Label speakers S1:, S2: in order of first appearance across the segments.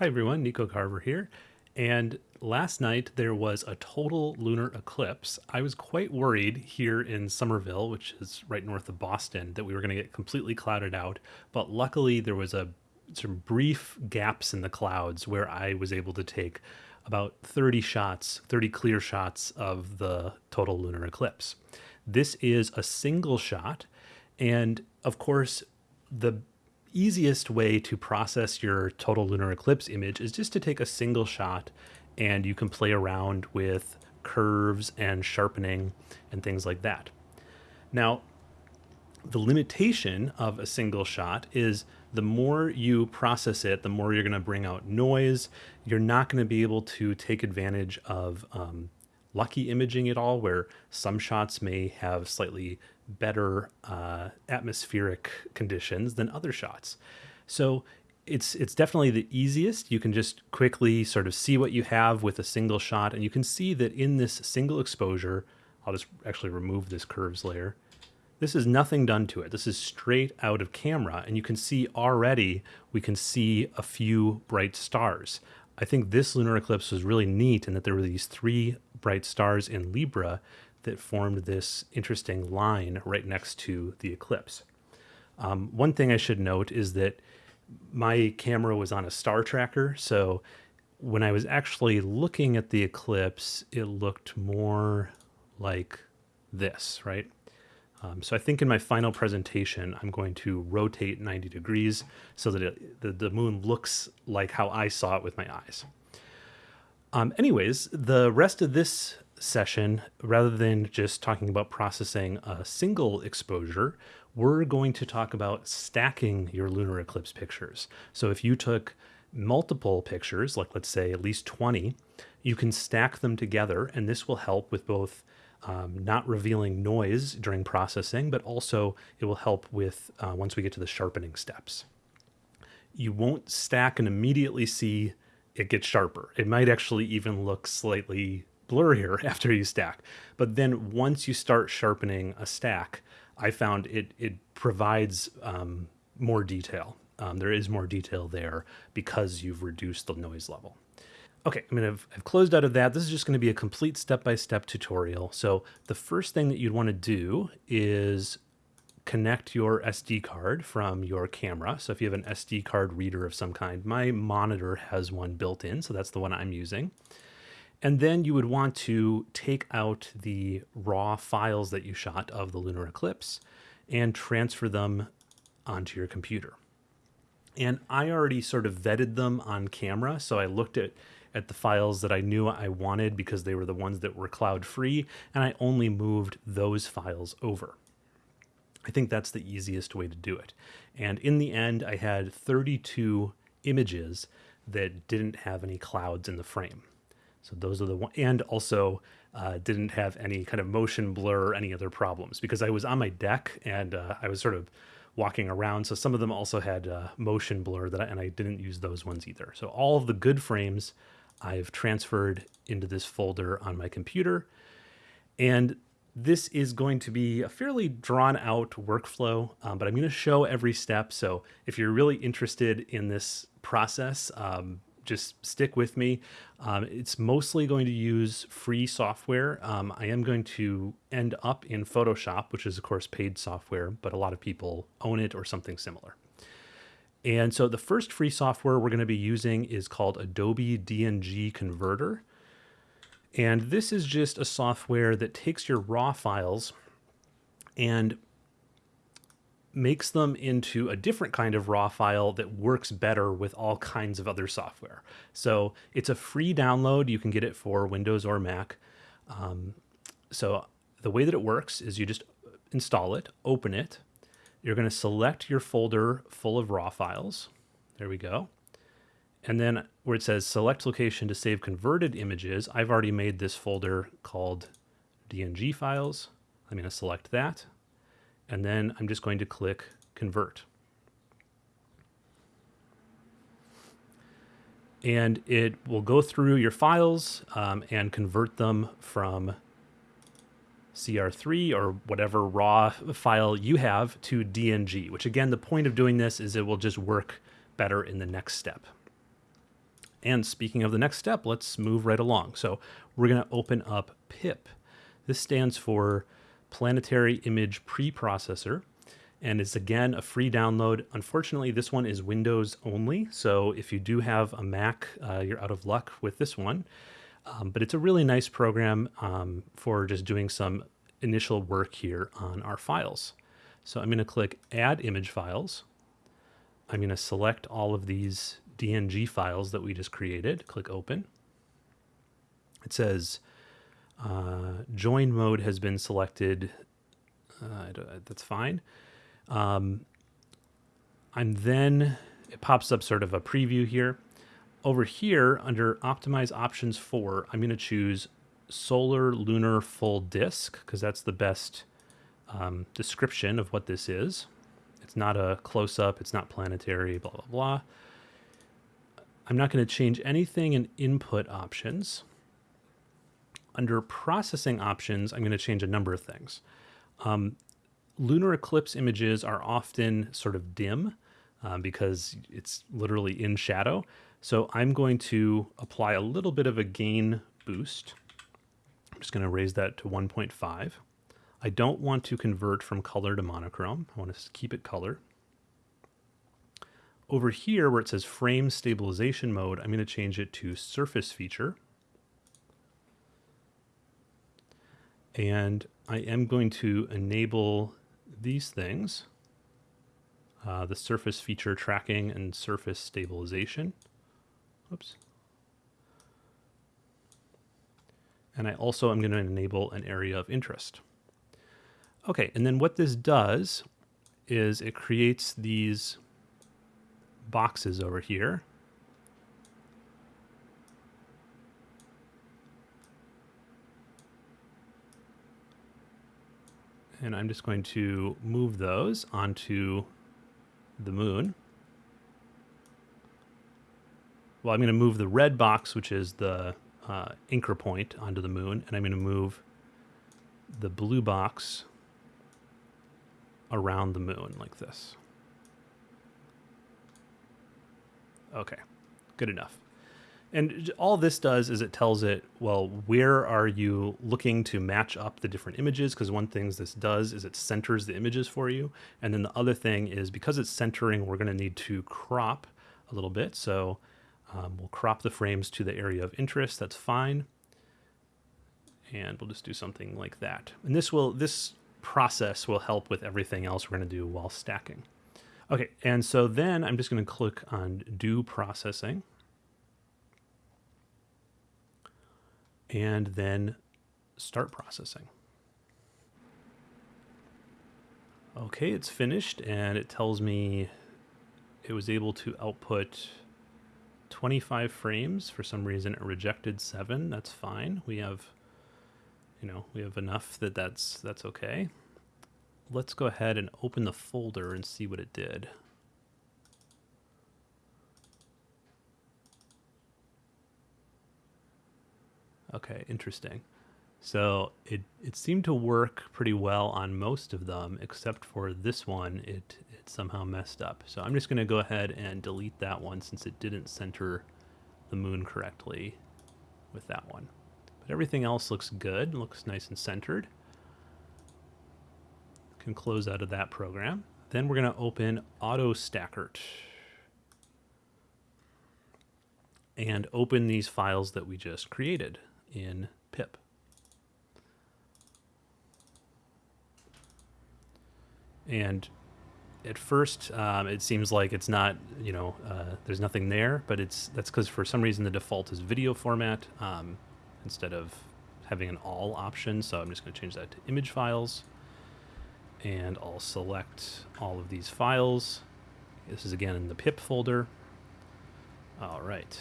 S1: Hi everyone, Nico Carver here. And last night there was a total lunar eclipse. I was quite worried here in Somerville, which is right north of Boston, that we were going to get completely clouded out. But luckily there was a some brief gaps in the clouds where I was able to take about 30 shots, 30 clear shots of the total lunar eclipse. This is a single shot. And of course, the easiest way to process your total lunar eclipse image is just to take a single shot and you can play around with curves and sharpening and things like that. Now, the limitation of a single shot is the more you process it, the more you're going to bring out noise. You're not going to be able to take advantage of um, lucky imaging at all, where some shots may have slightly better uh, atmospheric conditions than other shots. So it's it's definitely the easiest. You can just quickly sort of see what you have with a single shot, and you can see that in this single exposure, I'll just actually remove this curves layer. This is nothing done to it. This is straight out of camera, and you can see already we can see a few bright stars. I think this lunar eclipse was really neat in that there were these three bright stars in Libra that formed this interesting line right next to the eclipse. Um, one thing I should note is that my camera was on a star tracker, so when I was actually looking at the eclipse, it looked more like this, right? Um, so I think in my final presentation, I'm going to rotate 90 degrees so that it, the, the moon looks like how I saw it with my eyes. Um, anyways, the rest of this session, rather than just talking about processing a single exposure, we're going to talk about stacking your lunar eclipse pictures. So if you took multiple pictures, like let's say at least 20, you can stack them together, and this will help with both um, not revealing noise during processing, but also it will help with uh, once we get to the sharpening steps. You won't stack and immediately see it gets sharper. It might actually even look slightly blurrier after you stack. But then once you start sharpening a stack, I found it it provides um, more detail. Um, there is more detail there because you've reduced the noise level. Okay, I mean, I've, I've closed out of that. This is just going to be a complete step-by-step -step tutorial. So the first thing that you'd want to do is connect your SD card from your camera. So if you have an SD card reader of some kind, my monitor has one built in, so that's the one I'm using. And then you would want to take out the raw files that you shot of the lunar eclipse and transfer them onto your computer. And I already sort of vetted them on camera, so I looked at at the files that I knew I wanted because they were the ones that were cloud free, and I only moved those files over. I think that's the easiest way to do it. And in the end, I had 32 images that didn't have any clouds in the frame. So those are the one, and also uh, didn't have any kind of motion blur or any other problems because I was on my deck and uh, I was sort of walking around. So some of them also had uh, motion blur that I, and I didn't use those ones either. So all of the good frames I've transferred into this folder on my computer. And this is going to be a fairly drawn out workflow, um, but I'm going to show every step. So if you're really interested in this process, um, just stick with me. Um, it's mostly going to use free software. Um, I am going to end up in Photoshop, which is of course paid software, but a lot of people own it or something similar. And so the first free software we're going to be using is called Adobe DNG Converter. And this is just a software that takes your raw files and makes them into a different kind of raw file that works better with all kinds of other software. So it's a free download. You can get it for Windows or Mac. Um, so the way that it works is you just install it, open it, you're going to select your folder full of raw files. There we go. And then where it says select location to save converted images, I've already made this folder called DNG files. I'm going to select that. And then I'm just going to click convert. And it will go through your files um, and convert them from CR3 or whatever raw file you have to DNG, which again, the point of doing this is it will just work better in the next step. And speaking of the next step, let's move right along. So we're going to open up PIP. This stands for Planetary Image Preprocessor and it's again a free download. Unfortunately, this one is Windows only, so if you do have a Mac, uh, you're out of luck with this one. Um, but it's a really nice program um, for just doing some initial work here on our files. So I'm going to click Add Image Files. I'm going to select all of these DNG files that we just created. Click Open. It says uh, Join mode has been selected. Uh, that's fine. Um, I'm then, it pops up sort of a preview here. Over here, under Optimize Options 4, I'm going to choose Solar Lunar Full Disk, because that's the best um, description of what this is. It's not a close-up, it's not planetary, blah, blah, blah. I'm not going to change anything in input options. Under processing options, I'm going to change a number of things. Um, lunar eclipse images are often sort of dim um, because it's literally in shadow. So I'm going to apply a little bit of a gain boost. I'm just going to raise that to 1.5. I don't want to convert from color to monochrome. I want to keep it color. Over here where it says frame stabilization mode, I'm going to change it to surface feature. And I am going to enable these things, uh, the surface feature tracking and surface stabilization. Oops. And I also am going to enable an area of interest. Okay, and then what this does is it creates these boxes over here and I'm just going to move those onto the moon. Well, I'm going to move the red box, which is the uh, anchor point, onto the moon, and I'm going to move the blue box around the moon like this. Okay, good enough. And all this does is it tells it, well, where are you looking to match up the different images? Because one thing this does is it centers the images for you. And then the other thing is because it's centering, we're going to need to crop a little bit. So um, we'll crop the frames to the area of interest. That's fine. And we'll just do something like that. And this will this process will help with everything else we're going to do while stacking. Okay, and so then I'm just going to click on Do Processing. And then start processing. Okay, it's finished and it tells me it was able to output 25 frames. For some reason it rejected 7. That's fine. We have you know, we have enough that that's that's okay. Let's go ahead and open the folder and see what it did. Okay, interesting. So it, it seemed to work pretty well on most of them, except for this one, it, it somehow messed up. So I'm just going to go ahead and delete that one since it didn't center the moon correctly with that one. But everything else looks good, looks nice and centered. Can close out of that program. Then we're going to open AutoStakkert and open these files that we just created in pip. And at first, um, it seems like it's not, you know, uh, there's nothing there, but it's that's because for some reason the default is video format um, instead of having an all option. So I'm just going to change that to image files, and I'll select all of these files. This is again in the pip folder. All right.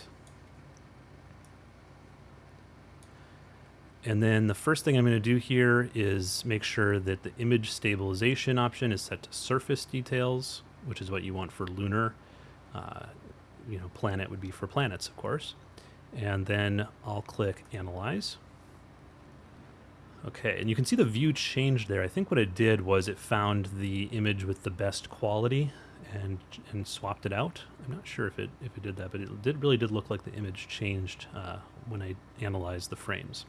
S1: And then the first thing I'm going to do here is make sure that the image stabilization option is set to surface details, which is what you want for lunar. Uh, you know, planet would be for planets, of course. And then I'll click Analyze. Okay, and you can see the view changed there. I think what it did was it found the image with the best quality and and swapped it out. I'm not sure if it if it did that, but it did really did look like the image changed uh, when I analyzed the frames.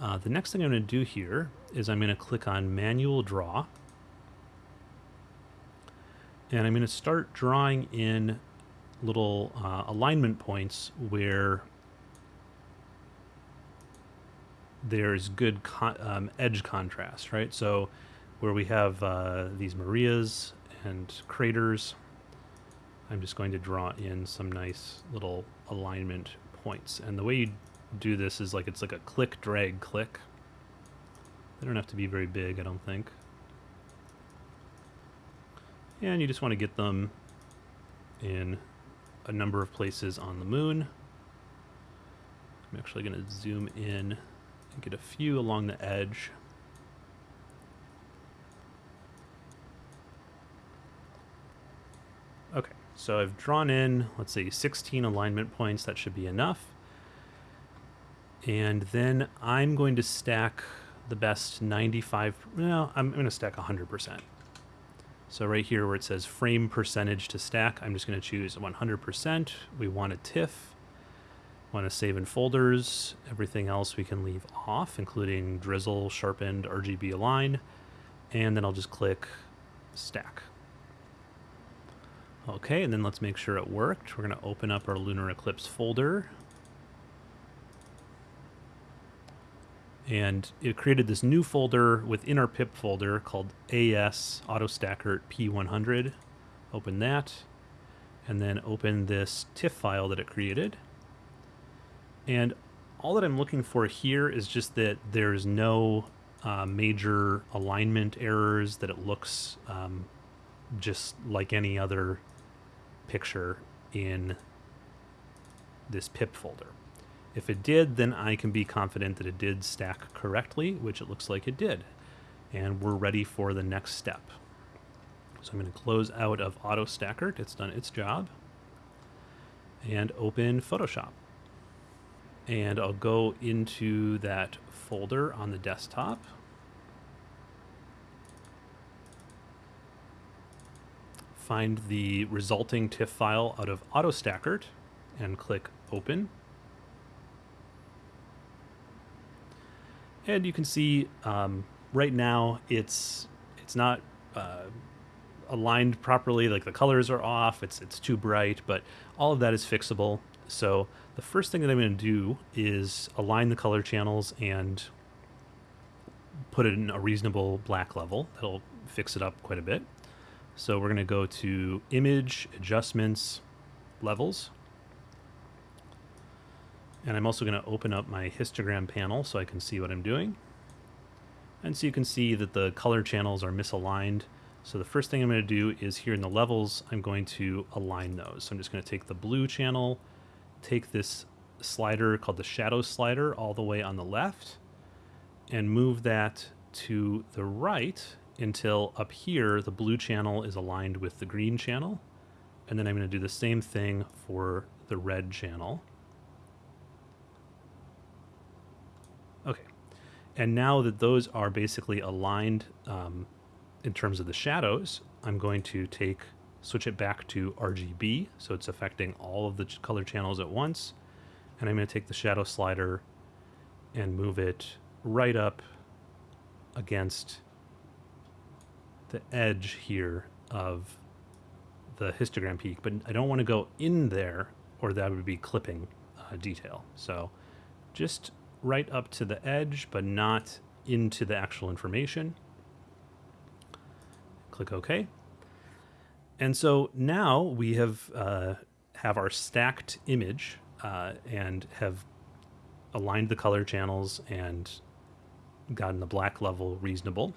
S1: Uh, the next thing I'm going to do here is I'm going to click on Manual Draw, and I'm going to start drawing in little uh, alignment points where there's good con um, edge contrast, right? So where we have uh, these Marias and craters, I'm just going to draw in some nice little alignment points. And the way you do this is like it's like a click, drag, click. They don't have to be very big, I don't think. And you just want to get them in a number of places on the moon. I'm actually going to zoom in and get a few along the edge. Okay, so I've drawn in, let's say 16 alignment points. That should be enough. And then I'm going to stack the best 95, no, I'm going to stack 100%. So right here where it says frame percentage to stack, I'm just going to choose 100%. We want a TIFF. Want to save in folders. Everything else we can leave off, including drizzle, sharpened, RGB align. And then I'll just click stack. Okay, and then let's make sure it worked. We're going to open up our Lunar Eclipse folder. And it created this new folder within our pip folder called AS AutoStakkert P100. Open that, and then open this TIFF file that it created. And all that I'm looking for here is just that there's no uh, major alignment errors, that it looks um, just like any other picture in this pip folder. If it did, then I can be confident that it did stack correctly, which it looks like it did. And we're ready for the next step. So I'm going to close out of AutoStakkert. It's done its job. And open Photoshop. And I'll go into that folder on the desktop. find the resulting TIFF file out of AutoStakkert and click Open. And you can see um, right now it's it's not uh, aligned properly. Like the colors are off. It's it's too bright, but all of that is fixable. So the first thing that I'm going to do is align the color channels and put it in a reasonable black level. That'll fix it up quite a bit. So we're going to go to Image, Adjustments, Levels. And I'm also going to open up my histogram panel so I can see what I'm doing. And so you can see that the color channels are misaligned. So the first thing I'm going to do is here in the levels, I'm going to align those. So I'm just going to take the blue channel, take this slider called the shadow slider all the way on the left, and move that to the right until up here the blue channel is aligned with the green channel. And then I'm going to do the same thing for the red channel. Okay. And now that those are basically aligned um, in terms of the shadows, I'm going to take switch it back to RGB, so it's affecting all of the color channels at once. And I'm going to take the shadow slider and move it right up against the edge here of the histogram peak, but I don't want to go in there or that would be clipping uh, detail. So just right up to the edge, but not into the actual information. Click OK. And so now we have uh, have our stacked image uh, and have aligned the color channels and gotten the black level reasonable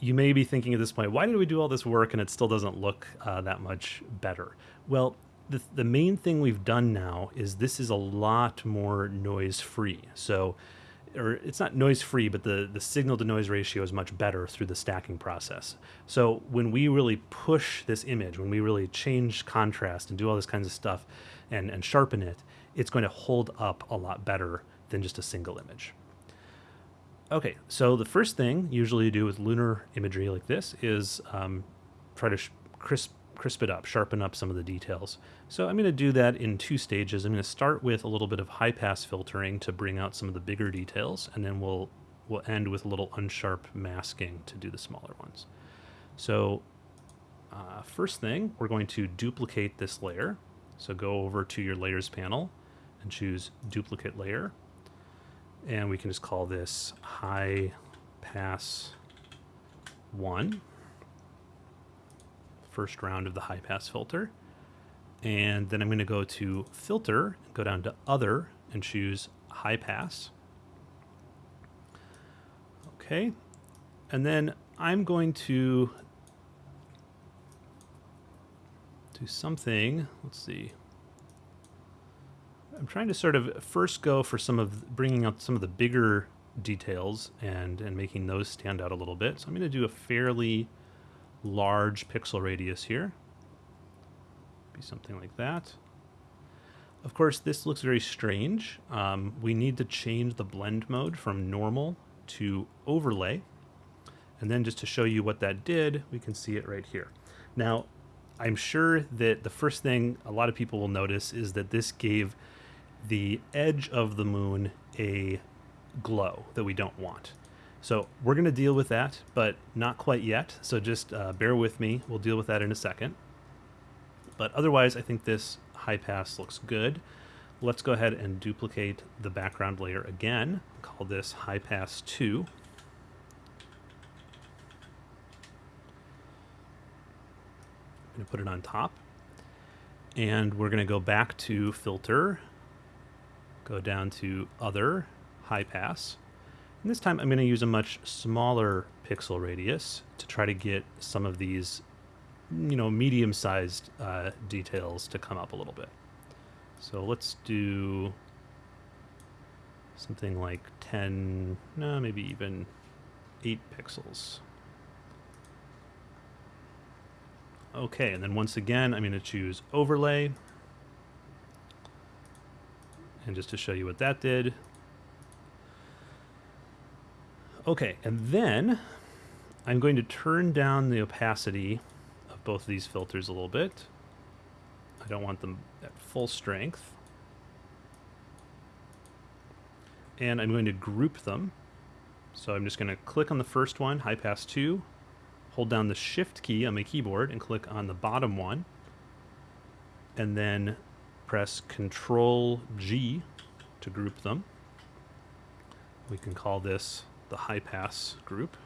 S1: you may be thinking at this point, why did we do all this work and it still doesn't look uh, that much better? Well, the, the main thing we've done now is this is a lot more noise free. So, or it's not noise free, but the, the signal to noise ratio is much better through the stacking process. So when we really push this image, when we really change contrast and do all this kinds of stuff and, and sharpen it, it's going to hold up a lot better than just a single image. Okay, so the first thing usually you do with lunar imagery like this is um, try to crisp crisp it up, sharpen up some of the details. So I'm going to do that in two stages. I'm going to start with a little bit of high pass filtering to bring out some of the bigger details, and then we'll we'll end with a little unsharp masking to do the smaller ones. So uh, first thing, we're going to duplicate this layer. So go over to your layers panel and choose duplicate layer. And we can just call this high pass one first round of the high pass filter. And then I'm going to go to filter, go down to other and choose high pass. Okay. And then I'm going to do something. Let's see. I'm trying to sort of first go for some of bringing out some of the bigger details and and making those stand out a little bit. So I'm going to do a fairly large pixel radius here. Be something like that. Of course, this looks very strange. Um, we need to change the blend mode from normal to overlay. And then just to show you what that did, we can see it right here. Now, I'm sure that the first thing a lot of people will notice is that this gave the edge of the moon a glow that we don't want. So we're going to deal with that, but not quite yet. So just uh, bear with me. We'll deal with that in a second. But otherwise, I think this high pass looks good. Let's go ahead and duplicate the background layer again. Call this high pass 2. I'm going to put it on top. And we're going to go back to filter, go down to other, high pass, and this time I'm going to use a much smaller pixel radius to try to get some of these, you know, medium-sized uh, details to come up a little bit. So let's do something like 10, no, maybe even 8 pixels. Okay, and then once again, I'm going to choose Overlay. And just to show you what that did, Okay, and then I'm going to turn down the opacity of both of these filters a little bit. I don't want them at full strength. And I'm going to group them. So I'm just going to click on the first one, high pass 2, hold down the shift key on my keyboard and click on the bottom one, and then press control G to group them. We can call this the high pass group.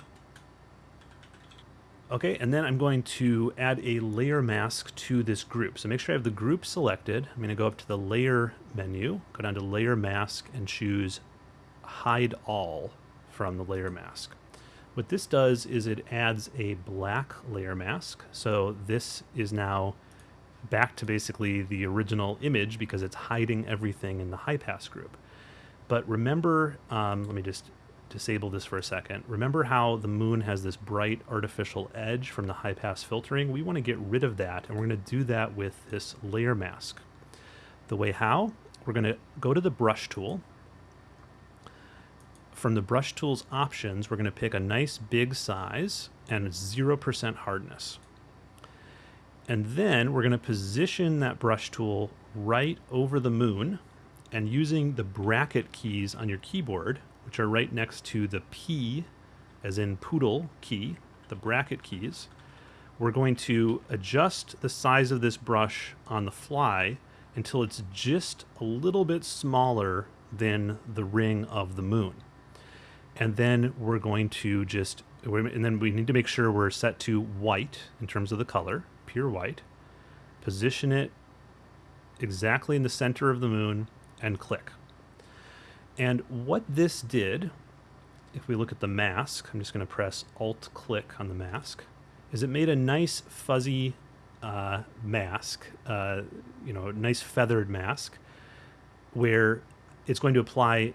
S1: Okay, and then I'm going to add a layer mask to this group. So make sure I have the group selected. I'm going to go up to the layer menu, go down to layer mask and choose hide all from the layer mask. What this does is it adds a black layer mask. So this is now back to basically the original image because it's hiding everything in the high pass group. But remember, um, let me just disable this for a second. Remember how the moon has this bright artificial edge from the high pass filtering? We want to get rid of that, and we're going to do that with this layer mask. The way how? We're going to go to the brush tool. From the brush tools options, we're going to pick a nice big size and 0% hardness. And then we're going to position that brush tool right over the moon and using the bracket keys on your keyboard, which are right next to the P, as in poodle key, the bracket keys, we're going to adjust the size of this brush on the fly until it's just a little bit smaller than the ring of the moon. And then we're going to just, and then we need to make sure we're set to white in terms of the color, pure white. Position it exactly in the center of the moon and click. And what this did, if we look at the mask, I'm just going to press Alt click on the mask, is it made a nice fuzzy uh, mask, uh, you know, a nice feathered mask, where it's going to apply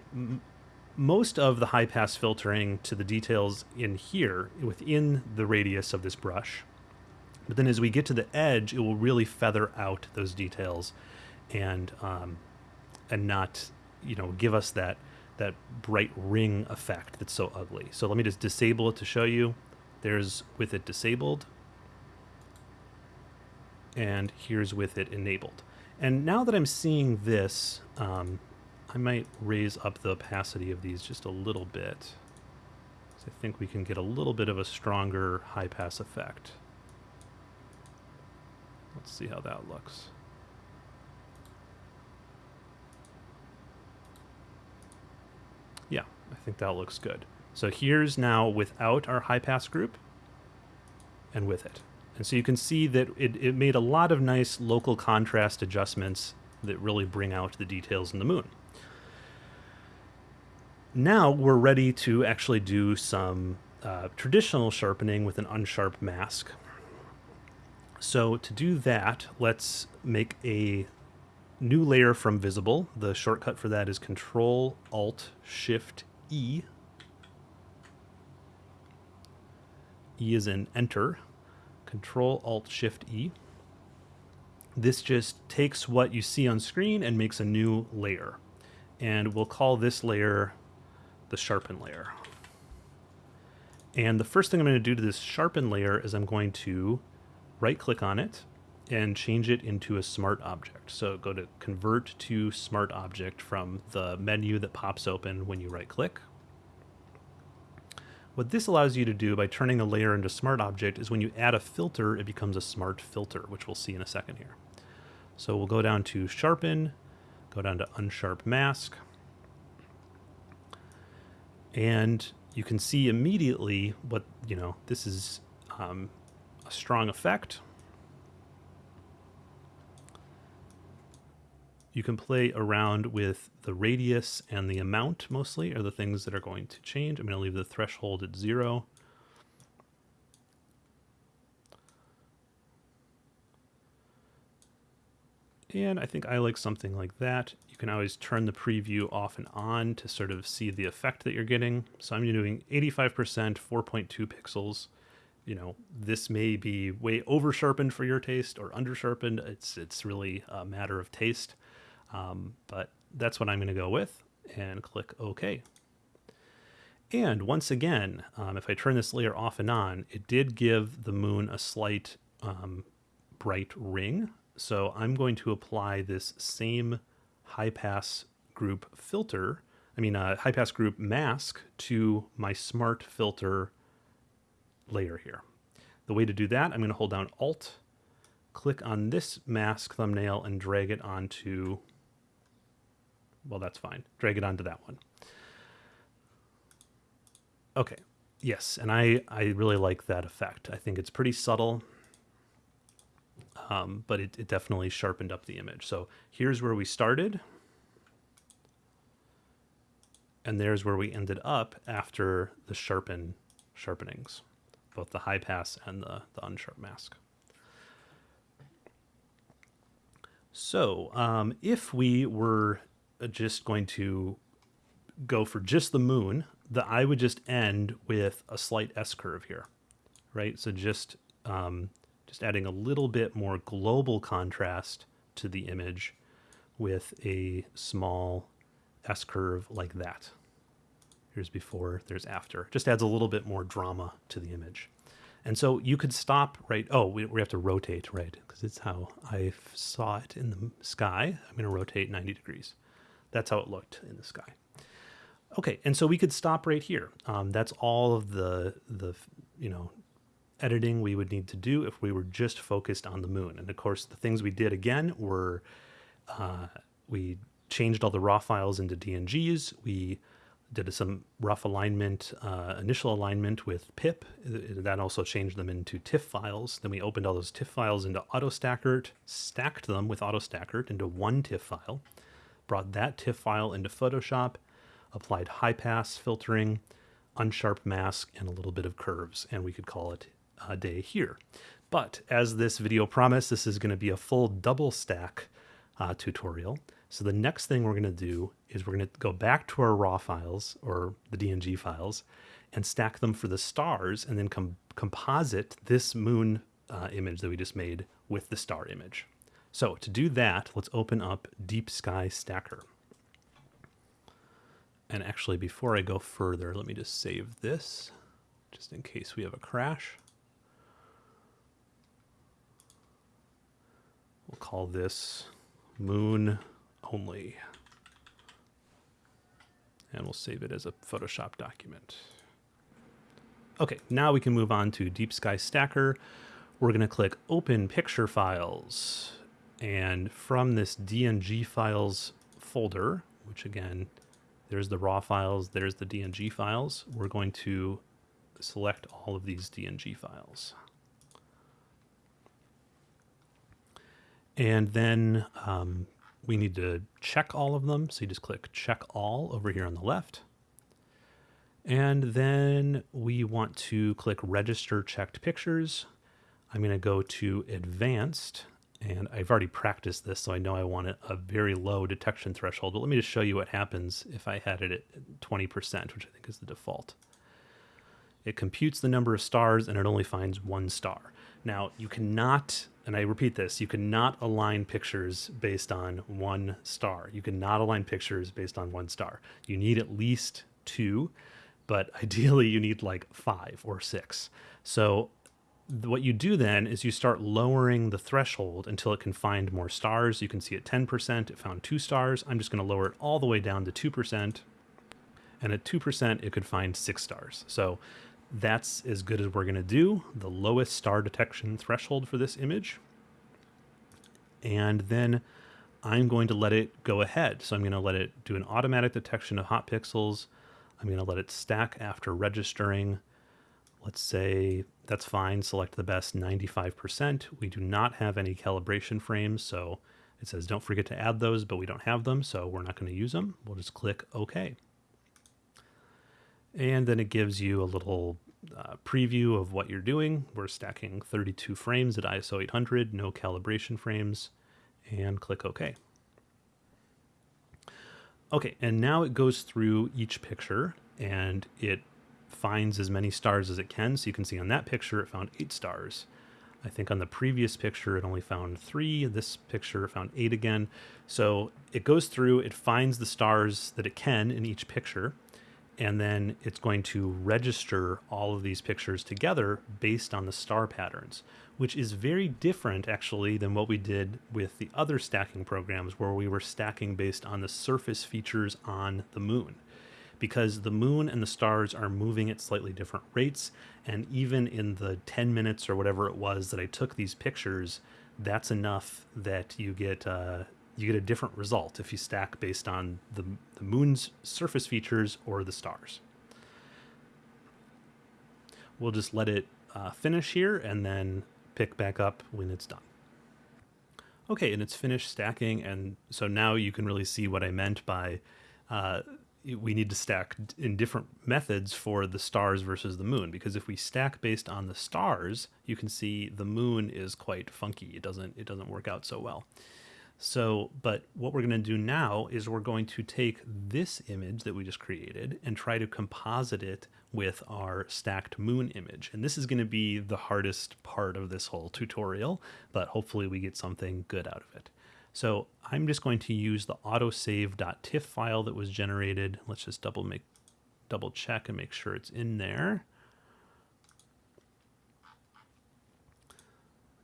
S1: most of the high pass filtering to the details in here within the radius of this brush. But then as we get to the edge, it will really feather out those details and um, and not you know give us that that bright ring effect that's so ugly. So let me just disable it to show you. There's with it disabled. and here's with it enabled. And now that I'm seeing this, um, I might raise up the opacity of these just a little bit. So I think we can get a little bit of a stronger high pass effect. Let's see how that looks. Yeah, I think that looks good. So here's now without our high pass group and with it. And so you can see that it, it made a lot of nice local contrast adjustments that really bring out the details in the moon. Now we're ready to actually do some uh, traditional sharpening with an unsharp mask. So to do that, let's make a new layer from visible. The shortcut for that is Control Alt Shift E. E is in enter. Control Alt Shift E. This just takes what you see on screen and makes a new layer. And we'll call this layer the sharpen layer. And the first thing I'm going to do to this sharpen layer is I'm going to right click on it and change it into a smart object. So go to convert to smart object from the menu that pops open when you right click. What this allows you to do by turning a layer into smart object is when you add a filter, it becomes a smart filter, which we'll see in a second here. So we'll go down to sharpen, go down to unsharp mask, and you can see immediately what, you know, this is um, a strong effect. You can play around with the radius and the amount mostly are the things that are going to change. I'm going to leave the threshold at zero. And I think I like something like that. You can always turn the preview off and on to sort of see the effect that you're getting. So I'm doing 85%, 4.2 pixels. You know, this may be way over sharpened for your taste or under sharpened. It's, it's really a matter of taste. Um, but that's what I'm going to go with and click OK. And once again, um, if I turn this layer off and on, it did give the moon a slight um, bright ring. So I'm going to apply this same high pass group filter, I mean, uh, high pass group mask to my smart filter layer here. The way to do that, I'm going to hold down Alt, click on this mask thumbnail and drag it onto, well, that's fine. Drag it onto that one. Okay, yes, and I, I really like that effect. I think it's pretty subtle um, but it, it definitely sharpened up the image. So here's where we started. And there's where we ended up after the sharpen sharpenings, both the high pass and the, the unsharp mask. So um, if we were just going to go for just the moon, the I would just end with a slight S curve here, right? So just um, just adding a little bit more global contrast to the image with a small S-curve like that. Here's before, there's after. Just adds a little bit more drama to the image. And so you could stop right, oh, we, we have to rotate, right? Because it's how I saw it in the sky. I'm gonna rotate 90 degrees. That's how it looked in the sky. Okay, and so we could stop right here. Um, that's all of the, the you know, editing we would need to do if we were just focused on the moon. And of course, the things we did again were uh, we changed all the raw files into DNGs. We did some rough alignment, uh, initial alignment with pip. That also changed them into TIFF files. Then we opened all those TIFF files into AutoStakkert, stacked them with AutoStakkert into one TIFF file, brought that TIFF file into Photoshop, applied high pass filtering, unsharp mask, and a little bit of curves, and we could call it a day here. But as this video promised, this is going to be a full double stack uh, tutorial. So the next thing we're going to do is we're going to go back to our raw files or the DNG files and stack them for the stars and then com composite this moon uh, image that we just made with the star image. So to do that, let's open up Deep Sky Stacker. And actually, before I go further, let me just save this just in case we have a crash. We'll call this moon only. And we'll save it as a Photoshop document. Okay, now we can move on to Deep Sky Stacker. We're going to click Open Picture Files. And from this DNG files folder, which again, there's the raw files, there's the DNG files, we're going to select all of these DNG files. And then um, we need to check all of them. So you just click check all over here on the left. And then we want to click register checked pictures. I'm going to go to advanced and I've already practiced this, so I know I want a very low detection threshold. But let me just show you what happens if I had it at 20%, which I think is the default. It computes the number of stars and it only finds one star. Now, you cannot, and I repeat this, you cannot align pictures based on one star. You cannot align pictures based on one star. You need at least two, but ideally you need like five or six. So what you do then is you start lowering the threshold until it can find more stars. You can see at 10%, it found two stars. I'm just going to lower it all the way down to 2%. And at 2%, it could find six stars. So that's as good as we're going to do. The lowest star detection threshold for this image. And then I'm going to let it go ahead. So I'm going to let it do an automatic detection of hot pixels. I'm going to let it stack after registering. Let's say that's fine. Select the best 95%. We do not have any calibration frames, so it says don't forget to add those, but we don't have them, so we're not going to use them. We'll just click OK. And then it gives you a little uh, preview of what you're doing. We're stacking 32 frames at ISO 800, no calibration frames, and click OK. Okay, and now it goes through each picture and it finds as many stars as it can. So you can see on that picture, it found eight stars. I think on the previous picture, it only found three. This picture found eight again. So it goes through, it finds the stars that it can in each picture, and then it's going to register all of these pictures together based on the star patterns, which is very different actually than what we did with the other stacking programs where we were stacking based on the surface features on the moon. Because the moon and the stars are moving at slightly different rates, and even in the 10 minutes or whatever it was that I took these pictures, that's enough that you get uh, you get a different result if you stack based on the, the moon's surface features or the stars. We'll just let it uh, finish here and then pick back up when it's done. Okay, and it's finished stacking, and so now you can really see what I meant by uh, we need to stack in different methods for the stars versus the moon because if we stack based on the stars you can see the moon is quite funky it doesn't it doesn't work out so well so, but what we're going to do now is we're going to take this image that we just created and try to composite it with our stacked moon image. And this is going to be the hardest part of this whole tutorial, but hopefully we get something good out of it. So I'm just going to use the autosave.tiff file that was generated. Let's just double make double check and make sure it's in there.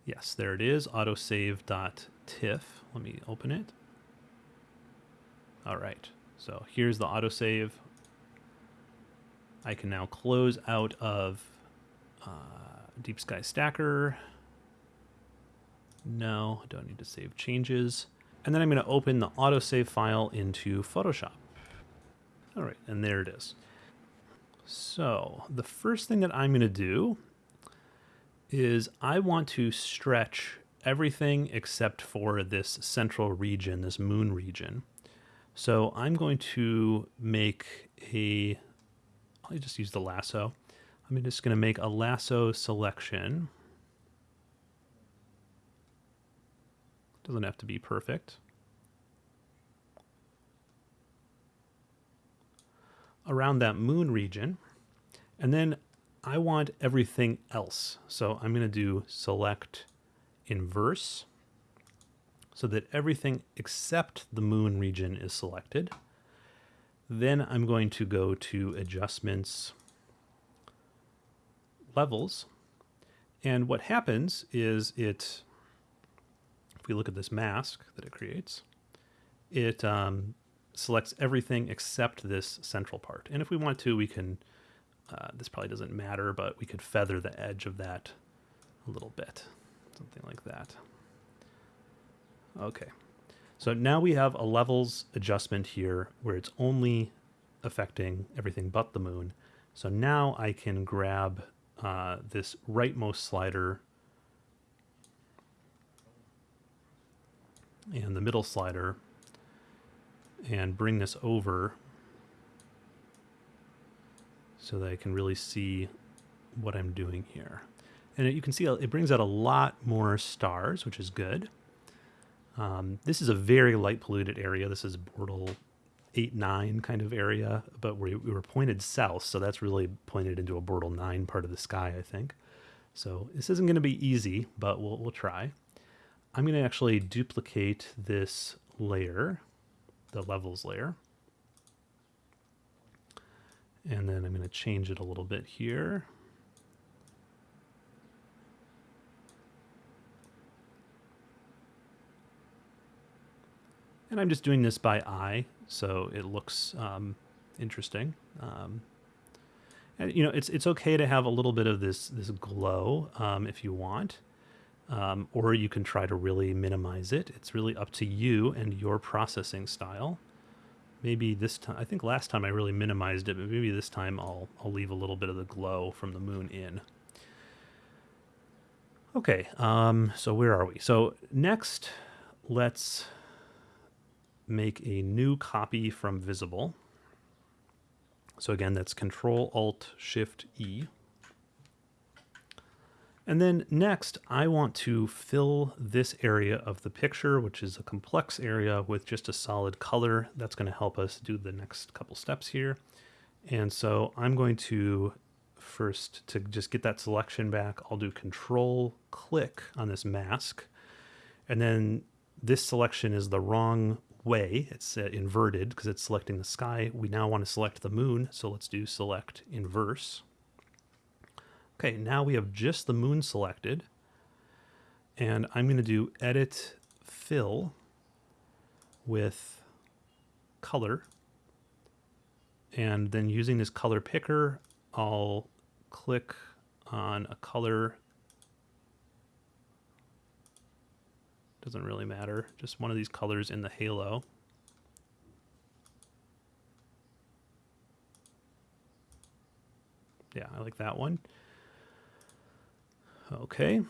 S1: Yes, there it is, autosave.tiff. Let me open it. All right, so here's the autosave. I can now close out of uh, Deep Sky Stacker. No, I don't need to save changes. And then I'm going to open the autosave file into Photoshop. All right, and there it is. So the first thing that I'm going to do is I want to stretch everything except for this central region, this moon region. So I'm going to make a, I'll just use the lasso. I'm just going to make a lasso selection. Doesn't have to be perfect. Around that moon region. And then I want everything else. So I'm going to do select inverse so that everything except the moon region is selected. Then I'm going to go to adjustments, levels. And what happens is it if we look at this mask that it creates, it um, selects everything except this central part. And if we want to, we can, uh, this probably doesn't matter, but we could feather the edge of that a little bit, something like that. Okay, so now we have a levels adjustment here where it's only affecting everything but the moon. So now I can grab uh, this rightmost slider and the middle slider and bring this over so that I can really see what I'm doing here. And you can see it brings out a lot more stars, which is good. Um, this is a very light polluted area. This is Bortle 8, 9 kind of area, but we, we were pointed south, so that's really pointed into a Bortle 9 part of the sky, I think. So this isn't going to be easy, but we'll, we'll try. I'm going to actually duplicate this layer, the levels layer. And then I'm going to change it a little bit here. And I'm just doing this by eye, so it looks um, interesting. Um, and you know, it's it's okay to have a little bit of this this glow um, if you want, um, or you can try to really minimize it. It's really up to you and your processing style. Maybe this time, I think last time I really minimized it, but maybe this time I'll I'll leave a little bit of the glow from the moon in. Okay, um, so where are we? So next, let's make a new copy from visible. So again, that's Control Alt Shift E. And then next, I want to fill this area of the picture, which is a complex area with just a solid color. That's going to help us do the next couple steps here. And so I'm going to first, to just get that selection back, I'll do Control click on this mask. And then this selection is the wrong way. It's uh, inverted because it's selecting the sky. We now want to select the moon, so let's do select inverse. Okay, now we have just the moon selected. And I'm going to do edit fill with color. And then using this color picker, I'll click on a color Doesn't really matter. Just one of these colors in the halo. Yeah, I like that one. Okay.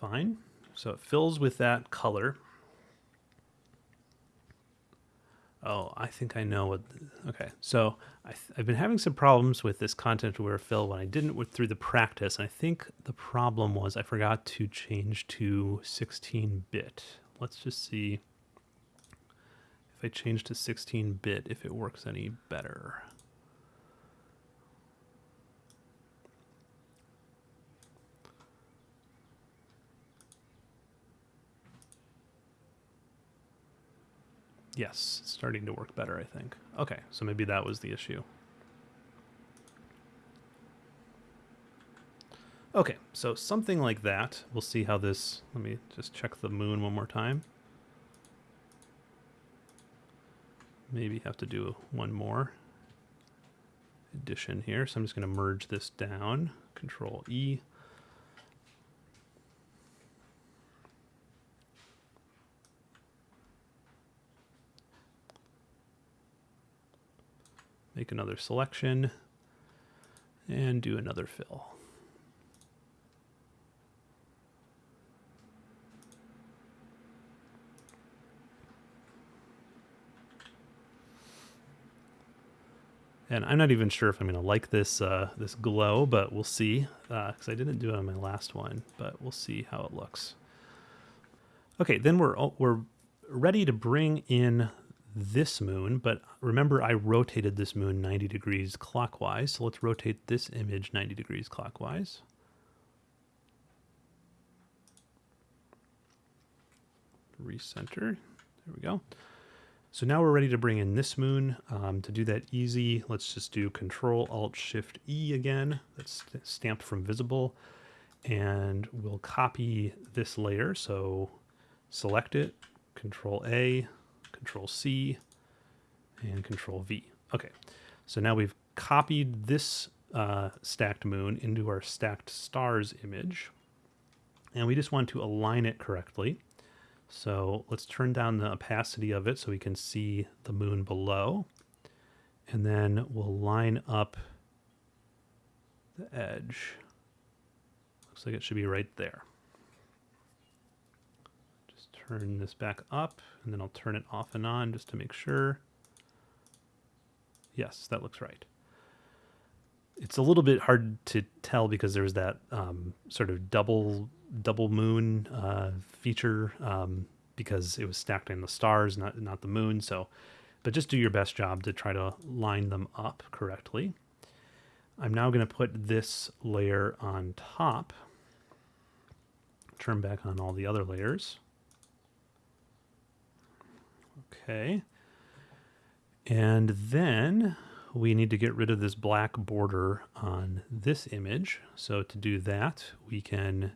S1: Fine. So it fills with that color. Oh, I think I know what. Okay, so I have been having some problems with this content aware fill when I didn't with, through the practice. And I think the problem was I forgot to change to 16-bit. Let's just see if I change to 16-bit if it works any better. Yes, starting to work better, I think. Okay, so maybe that was the issue. Okay, so something like that. We'll see how this... Let me just check the moon one more time. Maybe have to do one more addition here. So I'm just going to merge this down. Control E. make another selection, and do another fill. And I'm not even sure if I'm going to like this uh, this glow, but we'll see, because uh, I didn't do it on my last one, but we'll see how it looks. Okay, then we're, we're ready to bring in this moon, but remember I rotated this moon 90 degrees clockwise, so let's rotate this image 90 degrees clockwise. Recenter, there we go. So now we're ready to bring in this moon. Um, to do that easy, let's just do Control Alt Shift E again. That's stamped from visible. and we'll copy this layer. So select it, Control A, Control C, and Control V. Okay, so now we've copied this uh, stacked moon into our stacked stars image, and we just want to align it correctly. So let's turn down the opacity of it so we can see the moon below. And then we'll line up the edge. Looks like it should be right there. Turn this back up and then I'll turn it off and on just to make sure. Yes, that looks right. It's a little bit hard to tell because there's that um, sort of double double moon uh, feature um, because it was stacked in the stars, not not the moon. So, but just do your best job to try to line them up correctly. I'm now going to put this layer on top. Turn back on all the other layers. Okay. And then we need to get rid of this black border on this image. So to do that, we can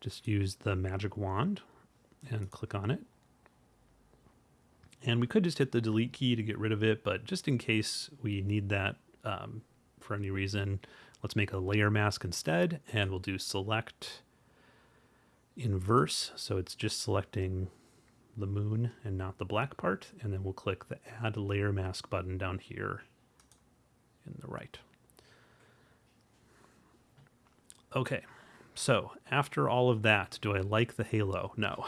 S1: just use the magic wand and click on it. And we could just hit the delete key to get rid of it, but just in case we need that um, for any reason, let's make a layer mask instead, and we'll do select inverse. So it's just selecting the moon and not the black part. And then we'll click the add layer mask button down here in the right. Okay, so after all of that, do I like the halo? No.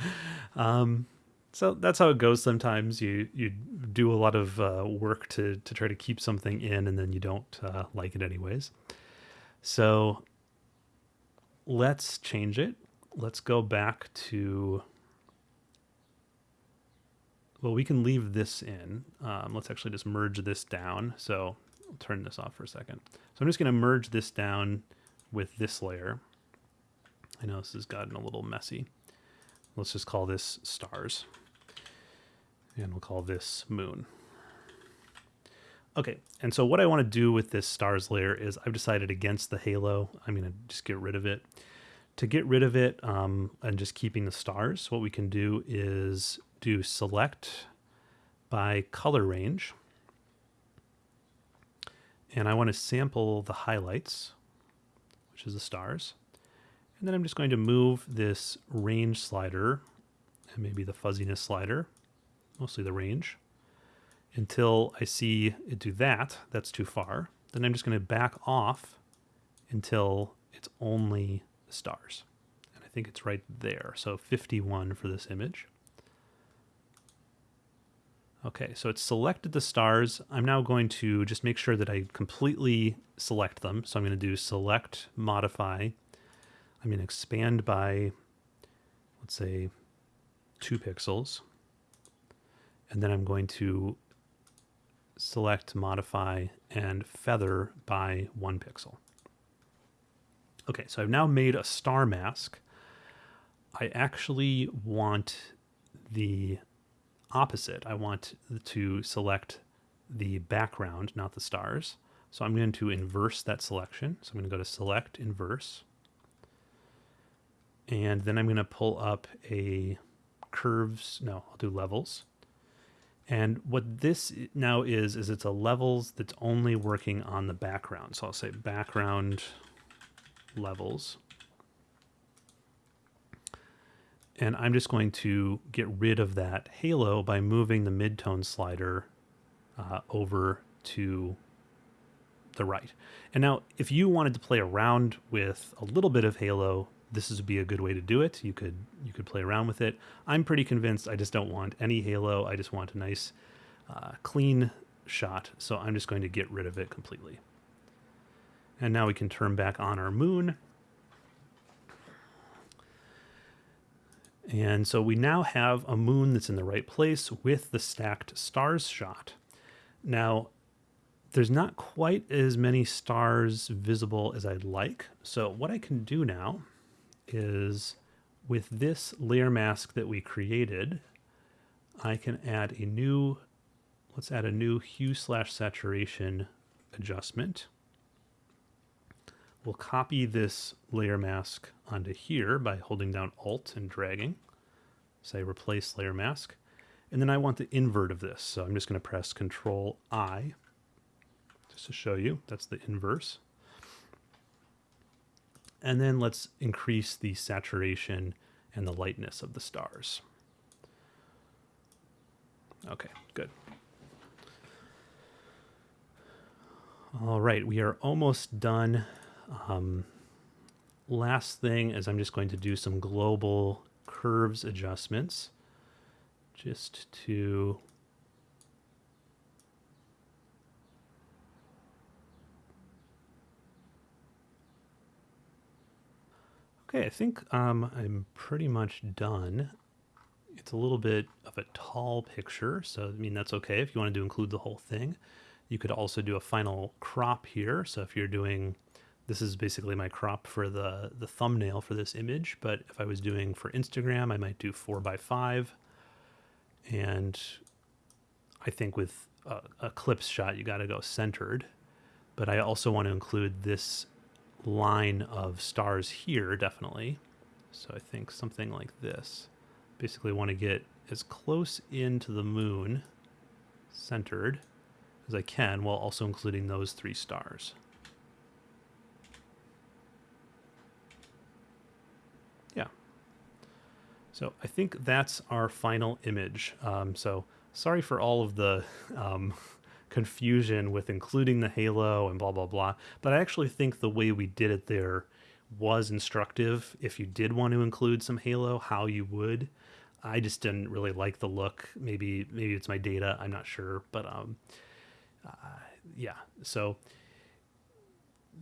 S1: um, so that's how it goes sometimes. You you do a lot of uh, work to, to try to keep something in and then you don't uh, like it anyways. So let's change it. Let's go back to well, we can leave this in. Um, let's actually just merge this down. So I'll turn this off for a second. So I'm just going to merge this down with this layer. I know this has gotten a little messy. Let's just call this stars. And we'll call this moon. Okay, and so what I want to do with this stars layer is I've decided against the halo. I'm going to just get rid of it. To get rid of it um, and just keeping the stars, what we can do is do select by color range. And I want to sample the highlights, which is the stars. And then I'm just going to move this range slider and maybe the fuzziness slider, mostly the range, until I see it do that. That's too far. Then I'm just going to back off until it's only the stars. And I think it's right there. So 51 for this image. Okay, so it's selected the stars. I'm now going to just make sure that I completely select them. So I'm going to do select, modify. I'm going to expand by, let's say, two pixels. And then I'm going to select, modify, and feather by one pixel. Okay, so I've now made a star mask. I actually want the opposite. I want to select the background, not the stars. So I'm going to inverse that selection. So I'm going to go to select inverse. And then I'm going to pull up a curves. No, I'll do levels. And what this now is, is it's a levels that's only working on the background. So I'll say background levels. And I'm just going to get rid of that halo by moving the midtone slider uh, over to the right. And now if you wanted to play around with a little bit of halo, this would be a good way to do it. You could you could play around with it. I'm pretty convinced I just don't want any halo. I just want a nice uh, clean shot. So I'm just going to get rid of it completely. And now we can turn back on our moon And so we now have a moon that's in the right place with the stacked stars shot. Now, there's not quite as many stars visible as I'd like. So what I can do now is with this layer mask that we created, I can add a new, let's add a new hue slash saturation adjustment. We'll copy this layer mask onto here by holding down Alt and dragging. Say replace layer mask. And then I want the invert of this. So I'm just going to press Control I just to show you. That's the inverse. And then let's increase the saturation and the lightness of the stars. Okay, good. All right, we are almost done. Um, last thing is I'm just going to do some global curves adjustments just to Okay, I think um, I'm pretty much done. It's a little bit of a tall picture, so I mean that's okay if you wanted to include the whole thing. You could also do a final crop here. So if you're doing, this is basically my crop for the, the thumbnail for this image, but if I was doing for Instagram, I might do four by five. And I think with a, a shot, you got to go centered. But I also want to include this line of stars here, definitely. So I think something like this. Basically want to get as close into the moon, centered, as I can, while also including those three stars. Yeah. So I think that's our final image. Um, so sorry for all of the um, confusion with including the halo and blah, blah, blah. But I actually think the way we did it there was instructive. If you did want to include some halo, how you would. I just didn't really like the look. Maybe maybe it's my data. I'm not sure, but um, uh, yeah. So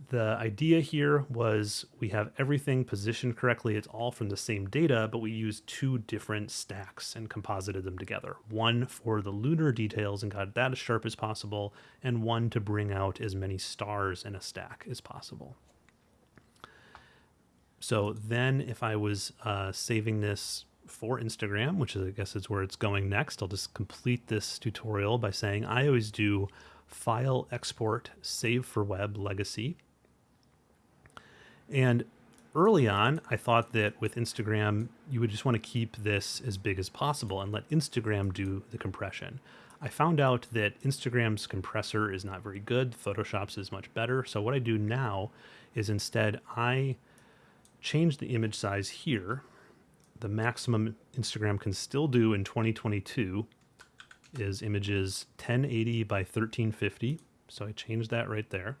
S1: the idea here was we have everything positioned correctly. It's all from the same data, but we used two different stacks and composited them together. One for the lunar details and got that as sharp as possible, and one to bring out as many stars in a stack as possible. So then if I was uh, saving this for Instagram, which is, I guess is where it's going next, I'll just complete this tutorial by saying I always do file export save for web legacy and early on, I thought that with Instagram, you would just want to keep this as big as possible and let Instagram do the compression. I found out that Instagram's compressor is not very good, Photoshop's is much better. So what I do now is instead I change the image size here. The maximum Instagram can still do in 2022 is images 1080 by 1350. So I changed that right there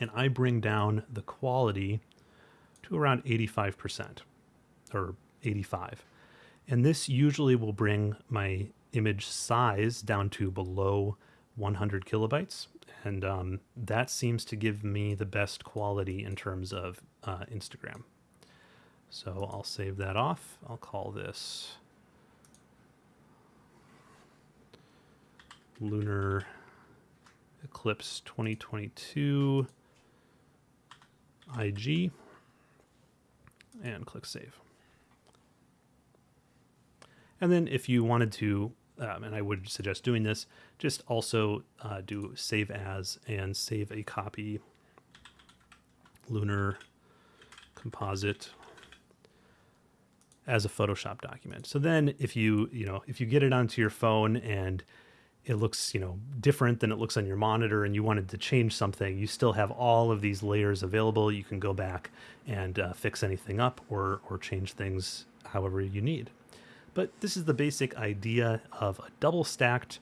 S1: and I bring down the quality to around 85% or 85. And this usually will bring my image size down to below 100 kilobytes. And um, that seems to give me the best quality in terms of uh, Instagram. So I'll save that off. I'll call this Lunar Eclipse 2022 IG and click save. And then if you wanted to, um, and I would suggest doing this, just also uh, do save as and save a copy lunar composite as a Photoshop document. So then if you, you know, if you get it onto your phone and it looks you know different than it looks on your monitor and you wanted to change something you still have all of these layers available. You can go back and uh, fix anything up or or change things however you need. But this is the basic idea of a double stacked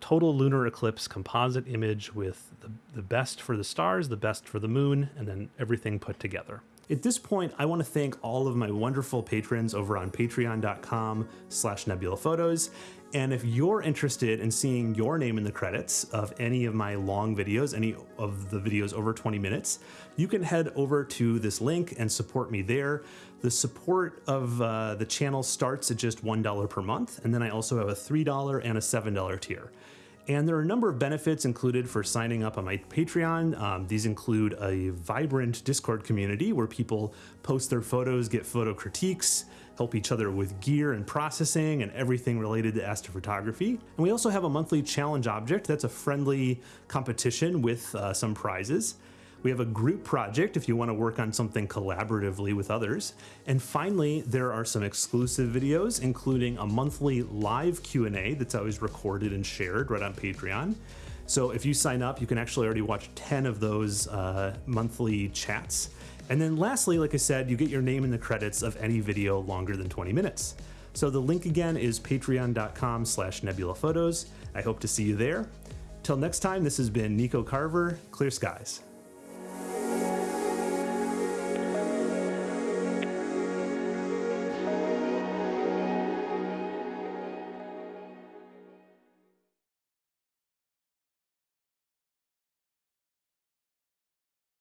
S1: total lunar eclipse composite image with the, the best for the stars the best for the moon and then everything put together at this point, I want to thank all of my wonderful patrons over on patreon.com slash nebulaphotos. And if you're interested in seeing your name in the credits of any of my long videos, any of the videos over 20 minutes, you can head over to this link and support me there. The support of uh, the channel starts at just $1 per month. And then I also have a $3 and a $7 tier. And there are a number of benefits included for signing up on my Patreon. Um, these include a vibrant Discord community where people post their photos, get photo critiques, help each other with gear and processing and everything related to astrophotography. And we also have a monthly challenge object that's a friendly competition with uh, some prizes. We have a group project if you want to work on something collaboratively with others. And finally, there are some exclusive videos, including a monthly live Q&A that's always recorded and shared right on Patreon. So if you sign up, you can actually already watch 10 of those uh, monthly chats. And then lastly, like I said, you get your name in the credits of any video longer than 20 minutes. So the link again is patreon.com slash nebulaphotos. I hope to see you there. Till next time, this has been Nico Carver, Clear Skies.